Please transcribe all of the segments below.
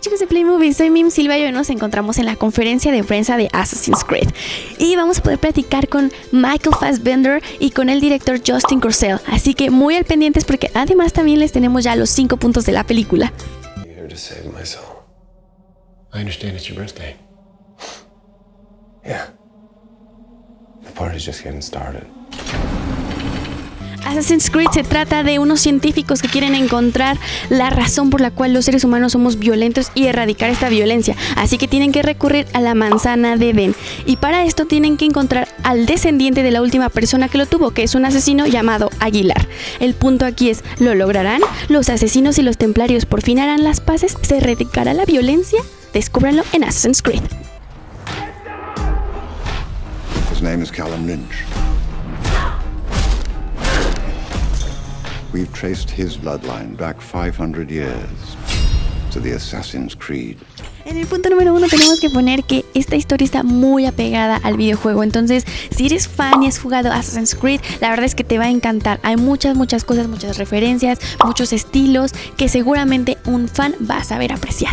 Chicos de Playmovie, soy Mim Silva y hoy nos encontramos en la conferencia de prensa de Assassin's Creed. Y vamos a poder platicar con Michael Fassbender y con el director Justin Corsell, así que muy al pendientes porque además también les tenemos ya los 5 puntos de la película. Assassin's Creed se trata de unos científicos que quieren encontrar la razón por la cual los seres humanos somos violentos y erradicar esta violencia. Así que tienen que recurrir a la manzana de Edén. Y para esto tienen que encontrar al descendiente de la última persona que lo tuvo, que es un asesino llamado Aguilar. El punto aquí es, ¿lo lograrán? ¿Los asesinos y los templarios por fin harán las paces? ¿Se erradicará la violencia? Descúbranlo en Assassin's Creed. Callum Lynch. We've traced his bloodline back 500 years to the Assassin's Creed. En el punto número uno tenemos que poner que esta historia está muy apegada al videojuego. Entonces, si eres fan y has jugado Assassin's Creed, la verdad es que te va a encantar. Hay muchas, muchas cosas, muchas referencias, muchos estilos que seguramente un fan va a saber apreciar.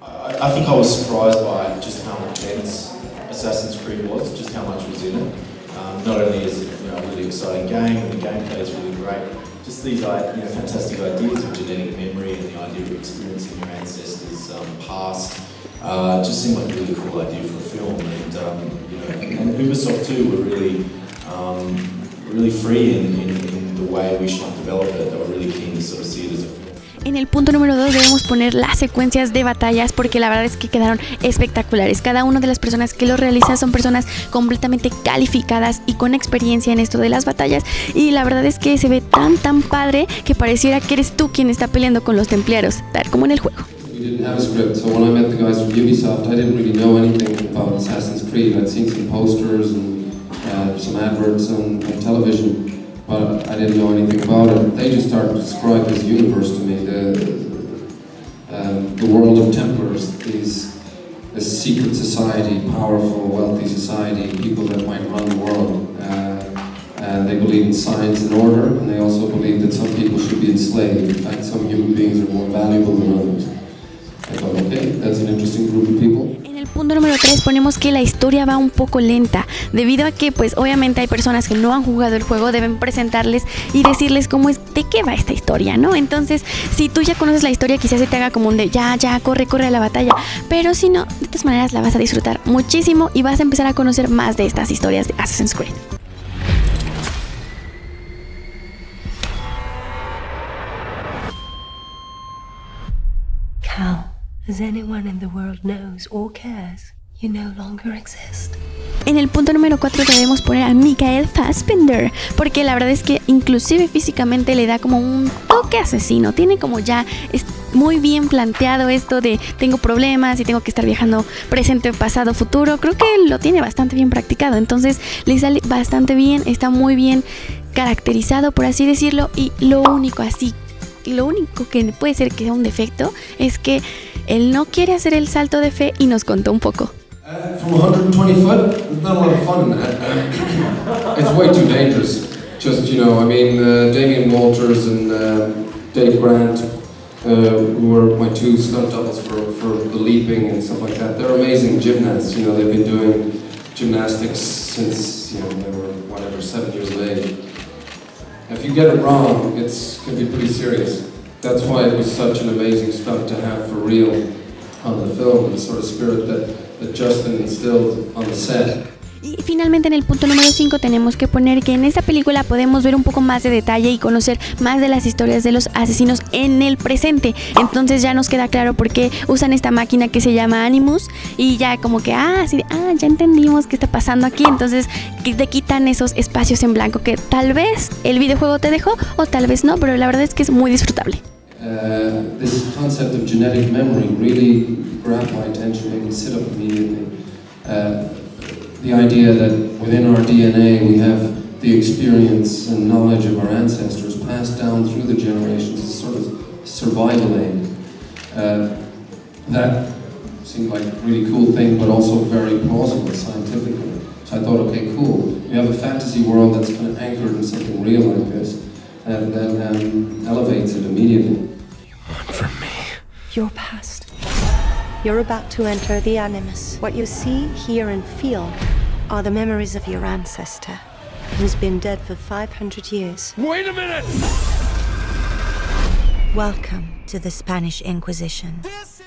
I, I think I was surprised by just how intense Assassin's Creed was, just how much was in it. Um, not only is it you know, a really exciting game, the gameplay is really great, just these you know, fantastic ideas of genetic memory and the idea of experiencing your ancestors' um, past uh, just seemed like a really cool idea for a film. And, um, you know, and, Ubisoft too were really, um, really free in, in, in the way we should develop it. They were really keen to sort of see it as a En el punto número 2 debemos poner las secuencias de batallas porque la verdad es que quedaron espectaculares. Cada una de las personas que lo realiza son personas completamente calificadas y con experiencia en esto de las batallas y la verdad es que se ve tan tan padre que pareciera que eres tú quien está peleando con los templarios, tal como en el juego. We didn't have a script, so when I met the guys from Ubisoft, I didn't really know anything about Assassin's Creed. I'd seen some posters and uh, some adverts on, on television. But I didn't know anything about it. They just started to describe this universe to me, the, um, the world of Templars, these a secret society, powerful, wealthy society, people that might run the world. Uh, and they believe in science and order, and they also believe that some people should be enslaved. In fact, some human beings are more valuable than others. I thought, okay, that's an interesting group people. punto número 3 ponemos que la historia va un poco lenta, debido a que pues obviamente hay personas que no han jugado el juego, deben presentarles y decirles cómo es, de qué va esta historia, ¿no? Entonces, si tú ya conoces la historia, quizás se te haga como un de, ya, ya, corre, corre a la batalla, pero si no, de todas maneras la vas a disfrutar muchísimo y vas a empezar a conocer más de estas historias de Assassin's Creed. En el punto número 4 debemos poner a Michael Fassbender, porque la verdad es que inclusive físicamente le da como un toque asesino, tiene como ya es muy bien planteado esto de tengo problemas y tengo que estar viajando presente, pasado, futuro, creo que lo tiene bastante bien practicado, entonces le sale bastante bien, está muy bien caracterizado por así decirlo y lo único así, lo único que puede ser que sea un defecto es que él no quiere hacer el salto de fe y nos contó un poco. From 120 foot, there's not a lot of fun in that. It's way too dangerous. Just, you know, I mean, uh, Damien Walters and uh, Dave Grant, uh, who were my two stunt doubles for, for the leaping and stuff like that, they're amazing gymnasts. You know, they've been doing gymnastics since, you know, they were, whatever, seven years of age. If you get it wrong, it's going to be pretty serious. That's why it was such an amazing stunt to have for real on the film, the sort of spirit that, that Justin instilled on the set. Y finalmente en el punto número 5 tenemos que poner que en esta película podemos ver un poco más de detalle y conocer más de las historias de los asesinos en el presente. Entonces ya nos queda claro por qué usan esta máquina que se llama Animus y ya como que, ah, así ah, ya entendimos qué está pasando aquí. Entonces te quitan esos espacios en blanco que tal vez el videojuego te dejó o tal vez no, pero la verdad es que es muy disfrutable. Uh, this concept of genetic memory really grabbed my me sit up immediately. Uh, the idea that within our DNA we have the experience and knowledge of our ancestors passed down through the generations, a sort of survival aid. Uh, that seemed like a really cool thing, but also very plausible scientifically. So I thought, okay, cool. We have a fantasy world that's kind of anchored in something real like this, and then um, elevates it immediately. You want from me? Your past You're about to enter the Animus. What you see, hear, and feel are the memories of your ancestor, who's been dead for 500 years. Wait a minute! Welcome to the Spanish Inquisition.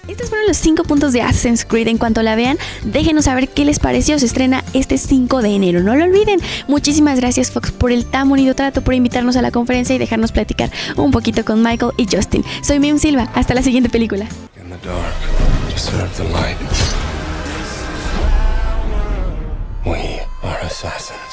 Estos fueron los 5 puntos de Assassin's Creed. En cuanto la vean, déjenos saber qué les pareció. Se estrena este 5 de enero. No lo olviden. Muchísimas gracias, Fox, por el tan bonito trato, por invitarnos a la conferencia y dejarnos platicar un poquito con Michael y Justin. Soy Mim Silva. Hasta la siguiente película. In the dark, serve the light. We are assassins.